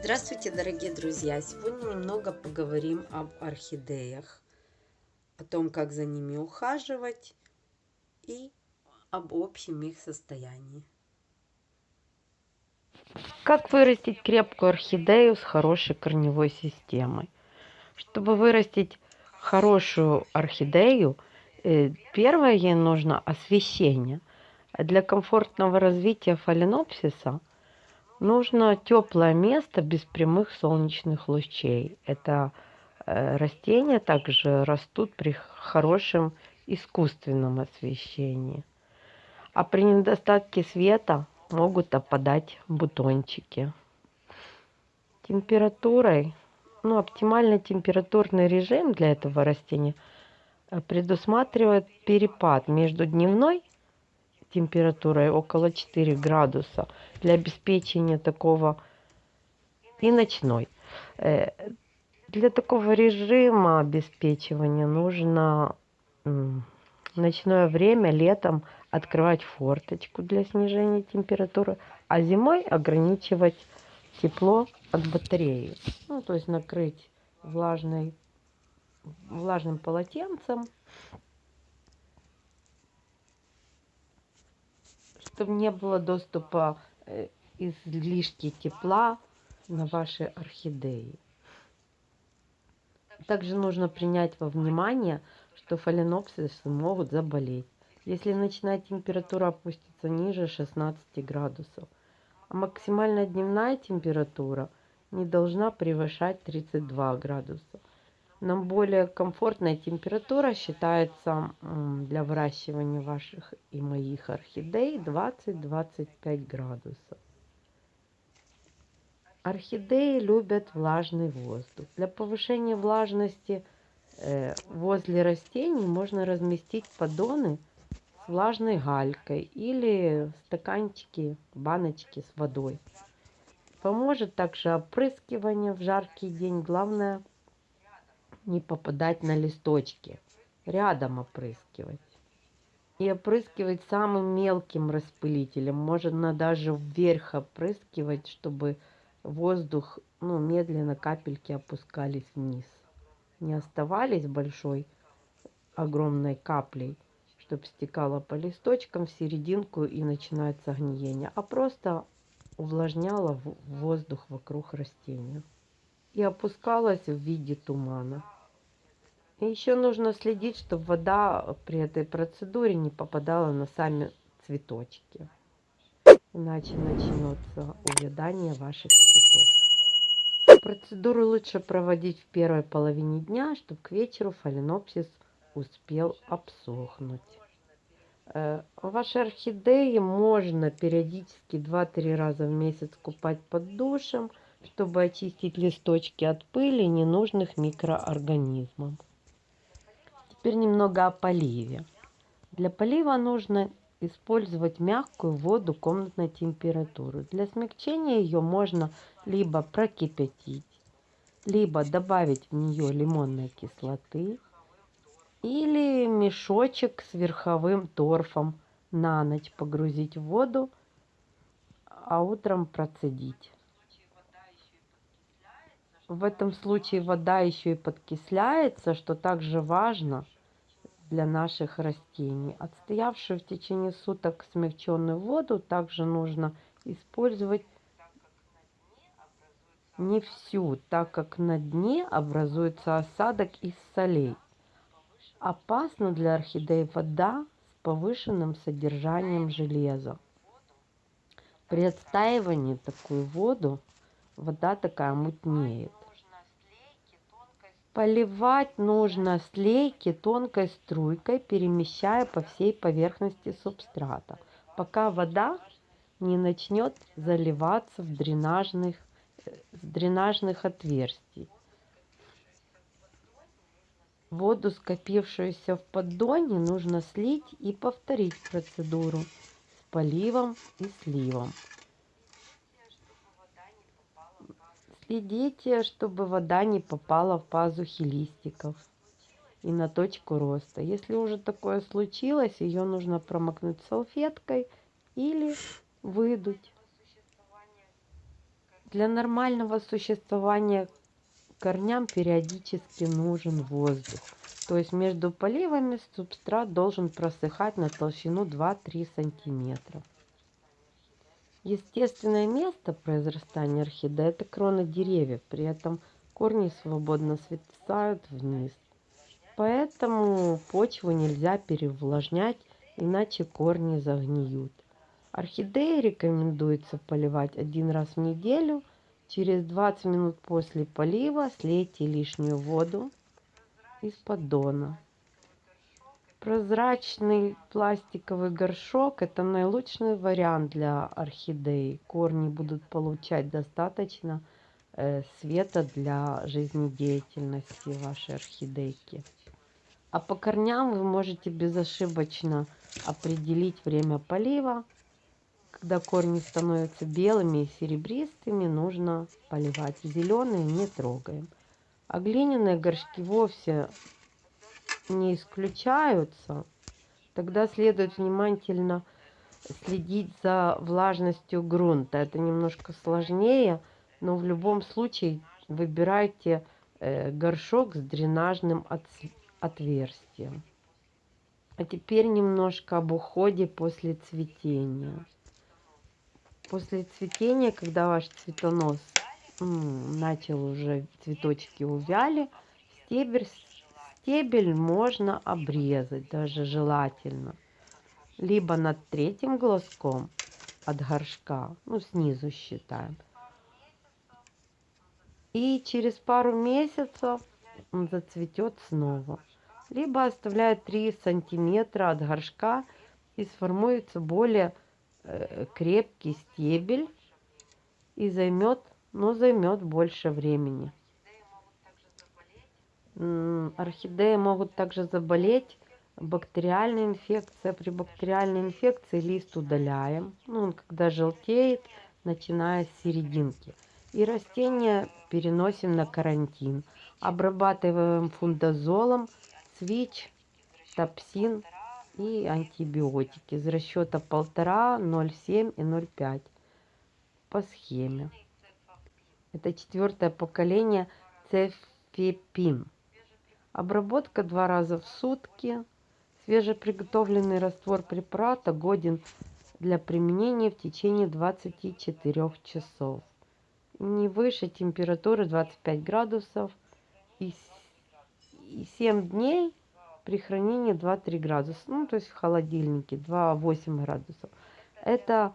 Здравствуйте, дорогие друзья! Сегодня немного поговорим об орхидеях, о том, как за ними ухаживать и об общем их состоянии. Как вырастить крепкую орхидею с хорошей корневой системой? Чтобы вырастить хорошую орхидею, э, первое ей нужно освещение. Для комфортного развития фаленопсиса – Нужно теплое место без прямых солнечных лучей. Это э, растения также растут при хорошем искусственном освещении. А при недостатке света могут опадать бутончики. Температурой, ну, оптимальный температурный режим для этого растения э, предусматривает перепад между дневной температурой около 4 градуса для обеспечения такого и ночной. Э, для такого режима обеспечивания нужно ночное время летом открывать форточку для снижения температуры, а зимой ограничивать тепло от батареи. Ну, то есть накрыть влажной, влажным полотенцем чтобы не было доступа э, излишки тепла на ваши орхидеи. Также нужно принять во внимание, что фаленопсисы могут заболеть, если ночная температура опустится ниже 16 градусов, а максимальная дневная температура не должна превышать 32 градуса. Нам более комфортная температура считается для выращивания ваших и моих орхидей 20-25 градусов. Орхидеи любят влажный воздух. Для повышения влажности э, возле растений можно разместить поддоны с влажной галькой или стаканчики, баночки с водой. Поможет также опрыскивание в жаркий день. Главное – не попадать на листочки. Рядом опрыскивать. И опрыскивать самым мелким распылителем. Можно даже вверх опрыскивать, чтобы воздух, ну, медленно капельки опускались вниз. Не оставались большой, огромной каплей, чтобы стекало по листочкам в серединку и начинается гниение, а просто увлажняло воздух вокруг растения и опускалась в виде тумана. И еще нужно следить, чтобы вода при этой процедуре не попадала на сами цветочки. Иначе начнется увядание ваших цветов. Процедуру лучше проводить в первой половине дня, чтобы к вечеру фаленопсис успел обсохнуть. Э, ваши орхидеи можно периодически 2-3 раза в месяц купать под душем, чтобы очистить листочки от пыли ненужных микроорганизмов. Теперь немного о поливе. Для полива нужно использовать мягкую воду комнатной температуры. Для смягчения ее можно либо прокипятить, либо добавить в нее лимонной кислоты или мешочек с верховым торфом на ночь погрузить в воду, а утром процедить. В этом случае вода еще и подкисляется, что также важно – для наших растений. Отстоявшую в течение суток смягченную воду также нужно использовать не всю, так как на дне образуется осадок из солей. Опасна для орхидей вода с повышенным содержанием железа. При отстаивании такую воду вода такая мутнеет. Поливать нужно слейки тонкой струйкой, перемещая по всей поверхности субстрата, пока вода не начнет заливаться в дренажных, с э, дренажных отверстий. Воду, скопившуюся в поддоне, нужно слить и повторить процедуру с поливом и сливом. Следите, чтобы вода не попала в пазухи листиков и на точку роста. Если уже такое случилось, ее нужно промокнуть салфеткой или выдуть. Для нормального существования корням периодически нужен воздух. То есть между поливами субстрат должен просыхать на толщину 2-3 сантиметра. Естественное место произрастания орхидеи – это кроны деревьев, при этом корни свободно свисают вниз. Поэтому почву нельзя переувлажнять, иначе корни загниют. Орхидеи рекомендуется поливать один раз в неделю. Через 20 минут после полива слейте лишнюю воду из поддона. Прозрачный пластиковый горшок – это наилучший вариант для орхидей. Корни будут получать достаточно э, света для жизнедеятельности вашей орхидейки. А по корням вы можете безошибочно определить время полива. Когда корни становятся белыми и серебристыми, нужно поливать. Зеленые не трогаем. А глиняные горшки вовсе не исключаются, тогда следует внимательно следить за влажностью грунта. Это немножко сложнее, но в любом случае выбирайте э, горшок с дренажным отверстием. А теперь немножко об уходе после цветения. После цветения, когда ваш цветонос начал уже цветочки увяли, стебель Стебель можно обрезать, даже желательно. Либо над третьим глазком от горшка, ну снизу считаем. И через пару месяцев он зацветет снова. Либо оставляет 3 сантиметра от горшка и сформуется более э, крепкий стебель и займет, но займет больше времени орхидеи могут также заболеть бактериальной инфекцией. При бактериальной инфекции лист удаляем. Ну, он когда желтеет, начиная с серединки. И растения переносим на карантин. Обрабатываем фундазолом, свич, топсин и антибиотики из расчета 1,5, 0,7 и 0,5 по схеме. Это четвертое поколение цефепин. Обработка два раза в сутки. Свежеприготовленный раствор препарата годен для применения в течение 24 часов. Не выше температуры 25 градусов и 7 дней при хранении 2-3 градуса. Ну, то есть в холодильнике 2-8 градусов. Это,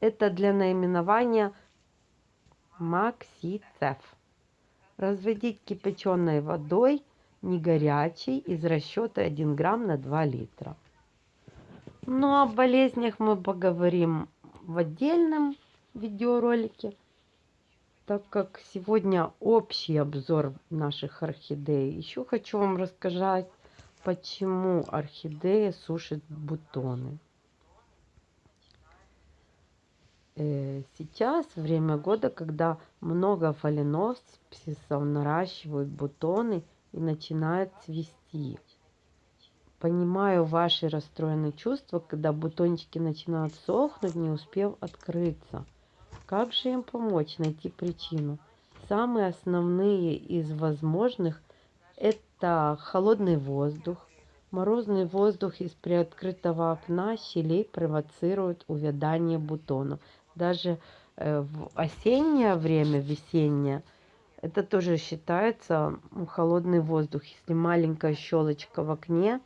это для наименования Максицеф. Разводить кипяченой водой, не горячей, из расчета 1 грамм на 2 литра. Ну, о болезнях мы поговорим в отдельном видеоролике, так как сегодня общий обзор наших орхидей. Еще хочу вам рассказать, почему орхидея сушит бутоны. Э, сейчас время года, когда много фаленопсисов наращивают бутоны и начинают цвести. Понимаю ваши расстроенные чувства, когда бутончики начинают сохнуть, не успев открыться. Как же им помочь найти причину? Самые основные из возможных – это холодный воздух. Морозный воздух из приоткрытого окна щелей провоцирует увядание бутонов даже э, в осеннее время, весеннее, это тоже считается холодный воздух. Если маленькая щелочка в окне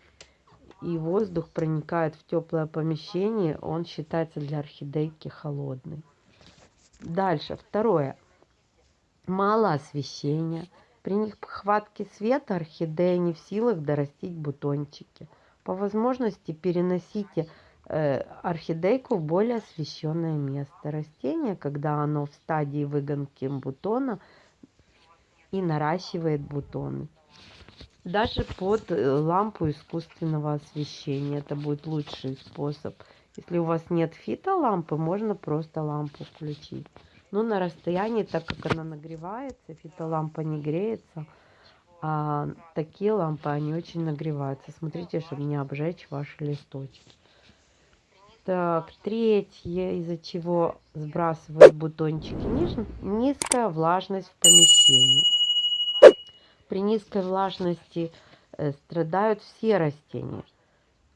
и воздух проникает в теплое помещение, он считается для орхидейки холодный. Дальше, второе. Мало освещения. При нехватке света орхидея не в силах дорастить бутончики. По возможности переносите орхидейку в более освещенное место. Растение, когда оно в стадии выгонки бутона и наращивает бутоны. Даже под э, лампу искусственного освещения. Это будет лучший способ. Если у вас нет фитолампы, можно просто лампу включить. Но на расстоянии, так как она нагревается, фитолампа не греется, а такие лампы, они очень нагреваются. Смотрите, чтобы не обжечь ваши листочки. Так, третье, из-за чего сбрасывают бутончики, низкая влажность в помещении. При низкой влажности э, страдают все растения.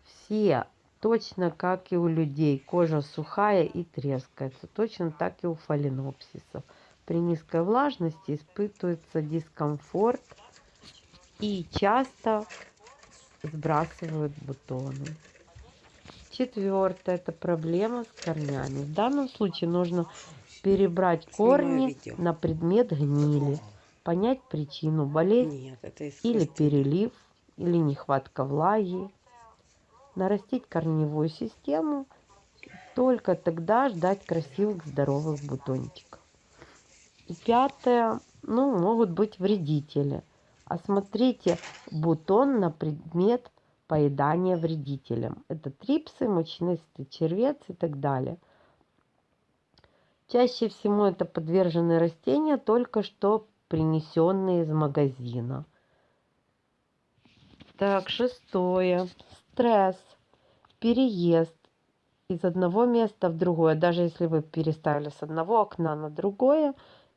Все, точно как и у людей. Кожа сухая и трескается. Точно так и у фаленопсисов. При низкой влажности испытывается дискомфорт и часто сбрасывают бутоны. Четвертое – это проблема с корнями. В данном случае нужно перебрать корни на предмет гнили, понять причину болезни или перелив, или нехватка влаги, нарастить корневую систему, только тогда ждать красивых здоровых бутончиков. И пятое, ну, могут быть вредители. Осмотрите бутон на предмет поедания вредителям. Это трипсы, мучнистый червец и так далее. Чаще всего это подвержены растения, только что принесенные из магазина. Так, шестое. Стресс, переезд из одного места в другое. Даже если вы переставили с одного окна на другое,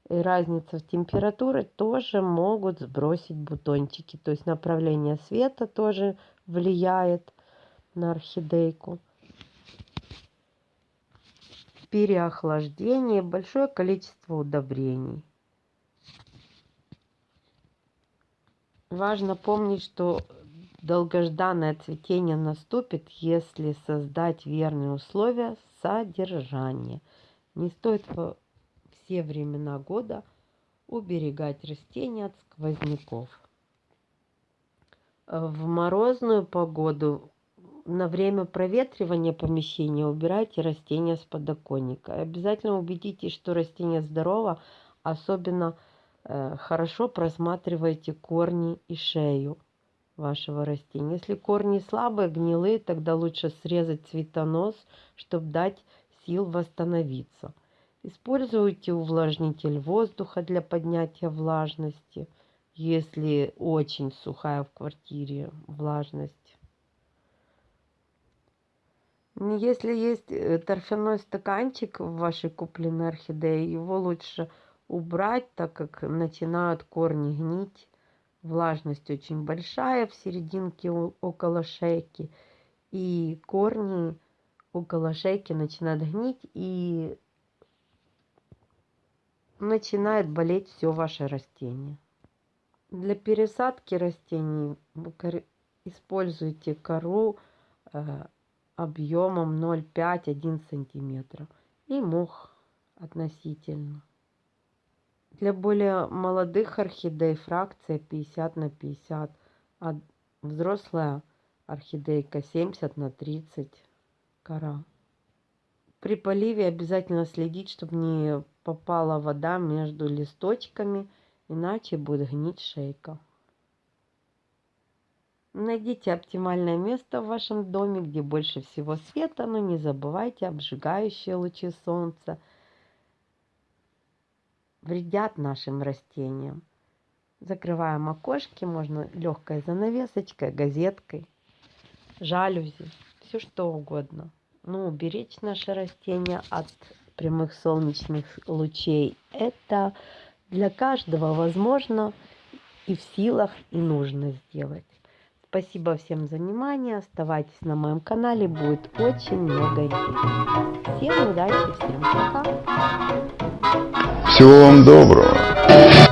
и разница в температуре тоже могут сбросить бутончики. То есть направление света тоже влияет на орхидейку. Переохлаждение, большое количество удобрений. Важно помнить, что долгожданное цветение наступит, если создать верные условия содержания. Не стоит все времена года уберегать растения от сквозняков. В морозную погоду на время проветривания помещения убирайте растения с подоконника. Обязательно убедитесь, что растение здорово, особенно э, хорошо просматривайте корни и шею вашего растения. Если корни слабые, гнилые, тогда лучше срезать цветонос, чтобы дать сил восстановиться. Используйте увлажнитель воздуха для поднятия влажности, если очень сухая в квартире влажность. Если есть э, торфяной стаканчик в вашей купленной орхидее, его лучше убрать, так как начинают корни гнить. Влажность очень большая в серединке около шейки. И корни около шейки начинают гнить и начинает болеть все ваше растение. Для пересадки растений используйте кору объемом 0,5-1 см и мох относительно. Для более молодых орхидей фракция 50 на 50, а взрослая орхидейка 70 на 30 кора. При поливе обязательно следить, чтобы не попала вода между листочками, иначе будет гнить шейка. Найдите оптимальное место в вашем доме, где больше всего света, но не забывайте, обжигающие лучи солнца вредят нашим растениям. Закрываем окошки, можно легкой занавесочкой, газеткой, жалюзи, все что угодно ну, уберечь наше растение от прямых солнечных лучей. Это для каждого возможно и в силах, и нужно сделать. Спасибо всем за внимание. Оставайтесь на моем канале. Будет очень много интересного. Всем удачи, всем пока. Всего вам доброго.